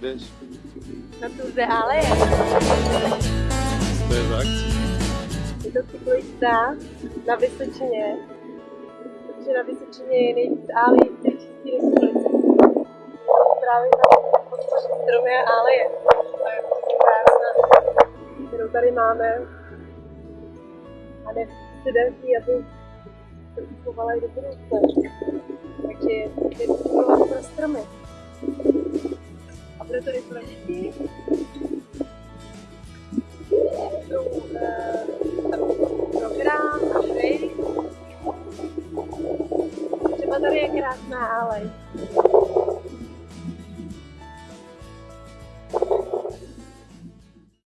Jdeš. Na Tour de Ale. To je akcí. Je to cyklista na Vysočině, protože na Vysočině je nejvíc álí v té České republice. Právě tam podpoří stromy a álie. To je prostě krásná, kterou tady máme. A ne studentky, aby se uchovala i do budoucna. Takže je to pro stromy. Pro děti. Eh, program hry. Třeba tady je krásná alej.